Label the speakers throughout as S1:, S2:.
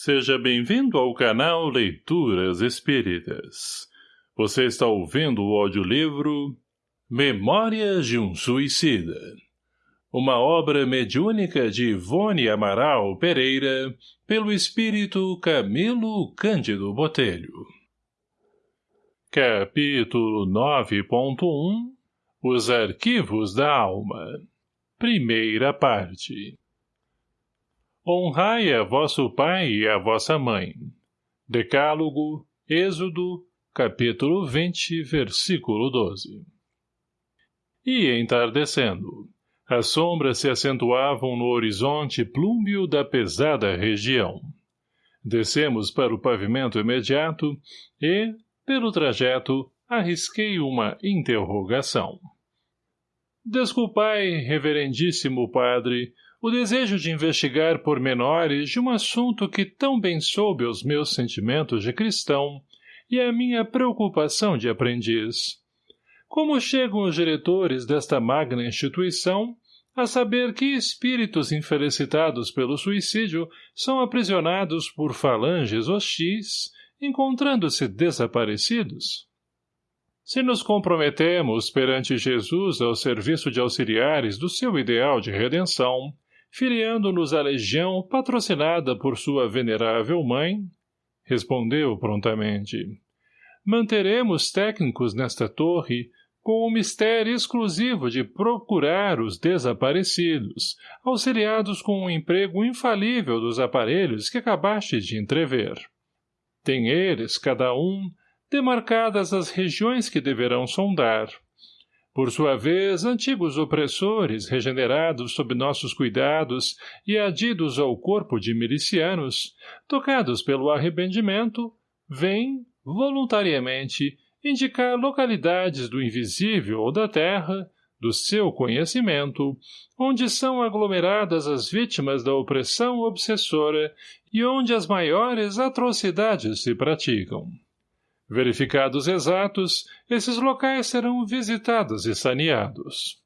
S1: Seja bem-vindo ao canal Leituras Espíritas. Você está ouvindo o audiolivro Memórias de um Suicida. Uma obra mediúnica de Ivone Amaral Pereira, pelo espírito Camilo Cândido Botelho. Capítulo 9.1 Os Arquivos da Alma Primeira parte Honrai a vosso pai e a vossa mãe. Decálogo, Êxodo, capítulo 20, versículo 12. E entardecendo. As sombras se acentuavam no horizonte plúmbio da pesada região. Descemos para o pavimento imediato e, pelo trajeto, arrisquei uma interrogação. Desculpai, reverendíssimo padre, o desejo de investigar pormenores de um assunto que tão bem soube os meus sentimentos de cristão e a minha preocupação de aprendiz. Como chegam os diretores desta magna instituição a saber que espíritos infelicitados pelo suicídio são aprisionados por falanges hostis, encontrando-se desaparecidos? Se nos comprometemos perante Jesus ao serviço de auxiliares do seu ideal de redenção, filiando-nos à legião patrocinada por sua venerável mãe? Respondeu prontamente. Manteremos técnicos nesta torre com o mistério exclusivo de procurar os desaparecidos, auxiliados com o emprego infalível dos aparelhos que acabaste de entrever. Tem eles, cada um, demarcadas as regiões que deverão sondar, por sua vez, antigos opressores, regenerados sob nossos cuidados e adidos ao corpo de milicianos, tocados pelo arrependimento, vêm, voluntariamente, indicar localidades do invisível ou da terra, do seu conhecimento, onde são aglomeradas as vítimas da opressão obsessora e onde as maiores atrocidades se praticam. Verificados exatos, esses locais serão visitados e saneados.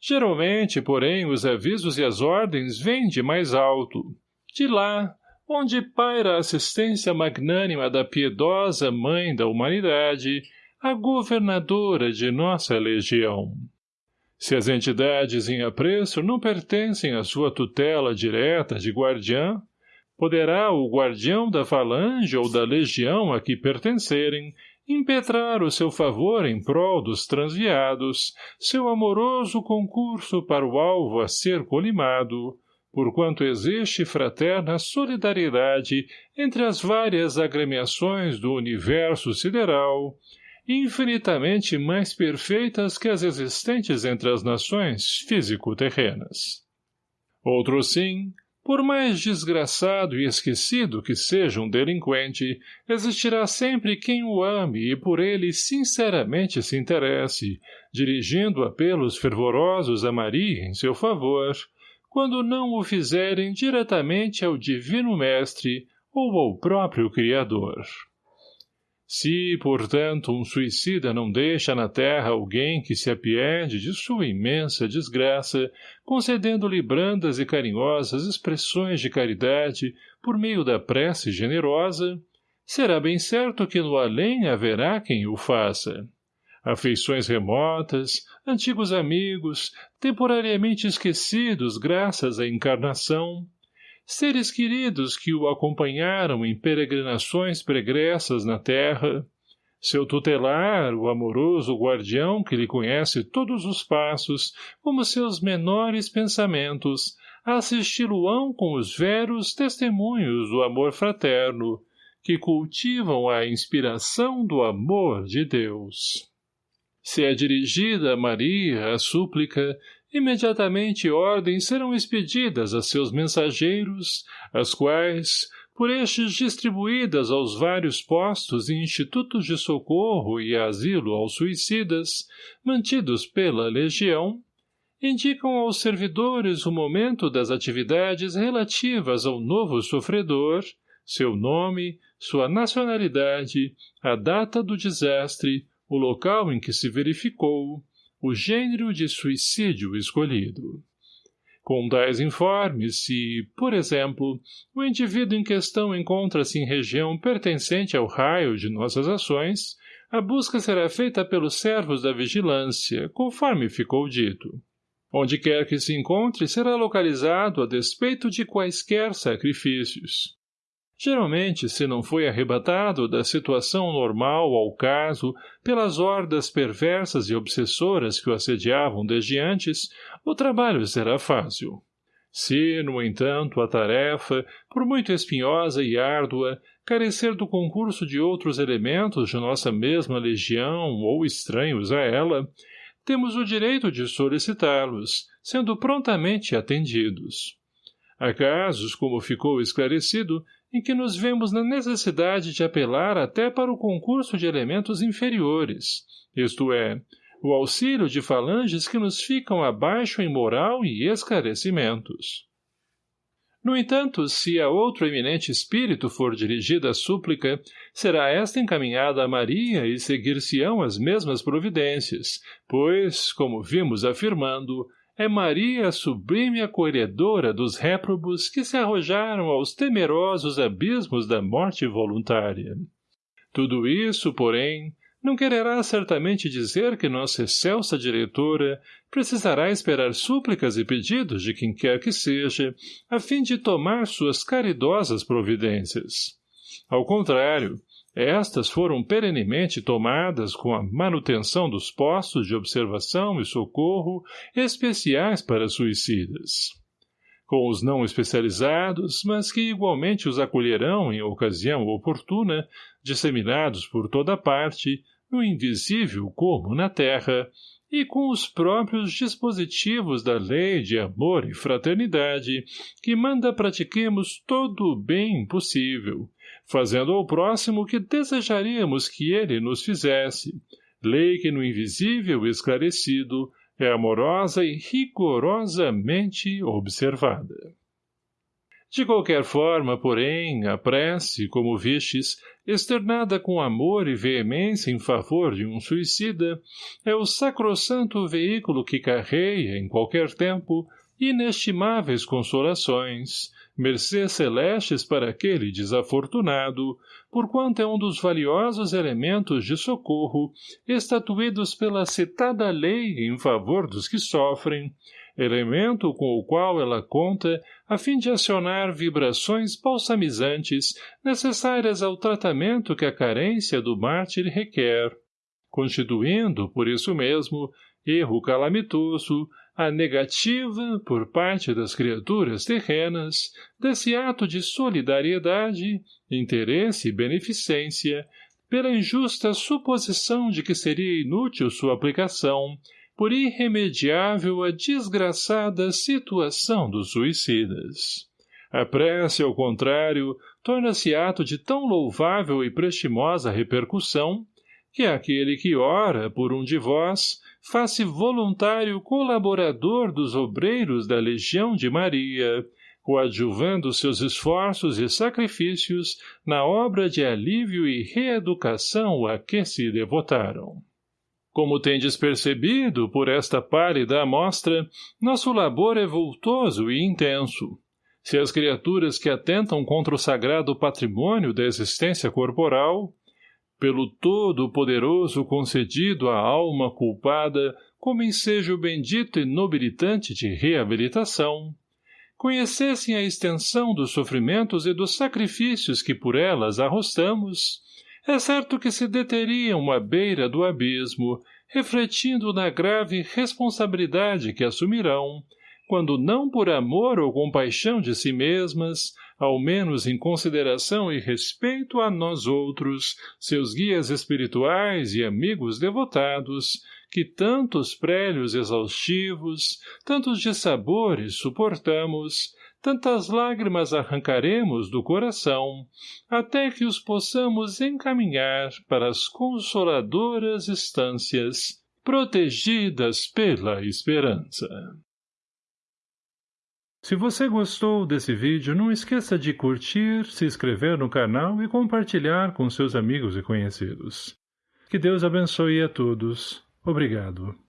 S1: Geralmente, porém, os avisos e as ordens vêm de mais alto. De lá, onde paira a assistência magnânima da piedosa Mãe da Humanidade, a governadora de nossa legião. Se as entidades em apreço não pertencem à sua tutela direta de guardiã, poderá o guardião da falange ou da legião a que pertencerem impetrar o seu favor em prol dos transviados, seu amoroso concurso para o alvo a ser colimado, porquanto existe fraterna solidariedade entre as várias agremiações do universo sideral, infinitamente mais perfeitas que as existentes entre as nações físico-terrenas. Outro sim, por mais desgraçado e esquecido que seja um delinquente, existirá sempre quem o ame e por ele sinceramente se interesse, dirigindo apelos fervorosos a Maria em seu favor, quando não o fizerem diretamente ao Divino Mestre ou ao próprio Criador. Se, portanto, um suicida não deixa na terra alguém que se apiede de sua imensa desgraça, concedendo-lhe brandas e carinhosas expressões de caridade por meio da prece generosa, será bem certo que no além haverá quem o faça. Afeições remotas, antigos amigos, temporariamente esquecidos graças à encarnação, seres queridos que o acompanharam em peregrinações pregressas na terra, seu tutelar, o amoroso guardião que lhe conhece todos os passos, como seus menores pensamentos, assisti-lo-ão com os veros testemunhos do amor fraterno, que cultivam a inspiração do amor de Deus. Se é dirigida a Maria a súplica, imediatamente ordens serão expedidas a seus mensageiros, as quais, por estes distribuídas aos vários postos e institutos de socorro e asilo aos suicidas, mantidos pela legião, indicam aos servidores o momento das atividades relativas ao novo sofredor, seu nome, sua nacionalidade, a data do desastre, o local em que se verificou, o gênero de suicídio escolhido. Com tais informes, se, por exemplo, o indivíduo em questão encontra-se em região pertencente ao raio de nossas ações, a busca será feita pelos servos da vigilância, conforme ficou dito. Onde quer que se encontre, será localizado a despeito de quaisquer sacrifícios. Geralmente, se não foi arrebatado da situação normal ao caso pelas hordas perversas e obsessoras que o assediavam desde antes, o trabalho será fácil. Se, no entanto, a tarefa, por muito espinhosa e árdua, carecer do concurso de outros elementos de nossa mesma legião ou estranhos a ela, temos o direito de solicitá-los, sendo prontamente atendidos. Há casos, como ficou esclarecido, em que nos vemos na necessidade de apelar até para o concurso de elementos inferiores, isto é, o auxílio de falanges que nos ficam abaixo em moral e esclarecimentos. No entanto, se a outro eminente espírito for dirigida a súplica, será esta encaminhada a Maria e seguir-se-ão as mesmas providências, pois, como vimos afirmando, é Maria a sublime acolhedora dos réprobos que se arrojaram aos temerosos abismos da morte voluntária. Tudo isso, porém, não quererá certamente dizer que nossa excelsa diretora precisará esperar súplicas e pedidos de quem quer que seja, a fim de tomar suas caridosas providências. Ao contrário, estas foram perenemente tomadas com a manutenção dos postos de observação e socorro especiais para suicidas. Com os não especializados, mas que igualmente os acolherão em ocasião oportuna, disseminados por toda parte, no invisível como na terra, e com os próprios dispositivos da lei de amor e fraternidade, que manda pratiquemos todo o bem possível, fazendo ao próximo o que desejaríamos que ele nos fizesse, lei que no invisível esclarecido é amorosa e rigorosamente observada. De qualquer forma, porém, a prece, como vistes, externada com amor e veemência em favor de um suicida, é o sacrossanto veículo que carreia, em qualquer tempo, inestimáveis consolações, mercês celestes para aquele desafortunado, porquanto é um dos valiosos elementos de socorro estatuídos pela citada lei em favor dos que sofrem, elemento com o qual ela conta a fim de acionar vibrações balsamizantes necessárias ao tratamento que a carência do mártir requer, constituindo, por isso mesmo, erro calamitoso, a negativa, por parte das criaturas terrenas, desse ato de solidariedade, interesse e beneficência, pela injusta suposição de que seria inútil sua aplicação, por irremediável a desgraçada situação dos suicidas. A prece, ao contrário, torna-se ato de tão louvável e prestimosa repercussão, que aquele que ora por um de vós faz-se voluntário colaborador dos obreiros da Legião de Maria, coadjuvando seus esforços e sacrifícios na obra de alívio e reeducação a que se devotaram. Como tendes percebido por esta pálida amostra, nosso labor é voltoso e intenso. Se as criaturas que atentam contra o sagrado patrimônio da existência corporal, pelo todo-poderoso concedido à alma culpada como ensejo bendito e nobilitante de reabilitação, conhecessem a extensão dos sofrimentos e dos sacrifícios que por elas arrostamos, é certo que se deteriam à beira do abismo, refletindo na grave responsabilidade que assumirão, quando não por amor ou compaixão de si mesmas, ao menos em consideração e respeito a nós outros, seus guias espirituais e amigos devotados, que tantos prélios exaustivos, tantos dissabores suportamos, tantas lágrimas arrancaremos do coração, até que os possamos encaminhar para as consoladoras estâncias, protegidas pela esperança. Se você gostou desse vídeo, não esqueça de curtir, se inscrever no canal e compartilhar com seus amigos e conhecidos. Que Deus abençoe a todos. Obrigado.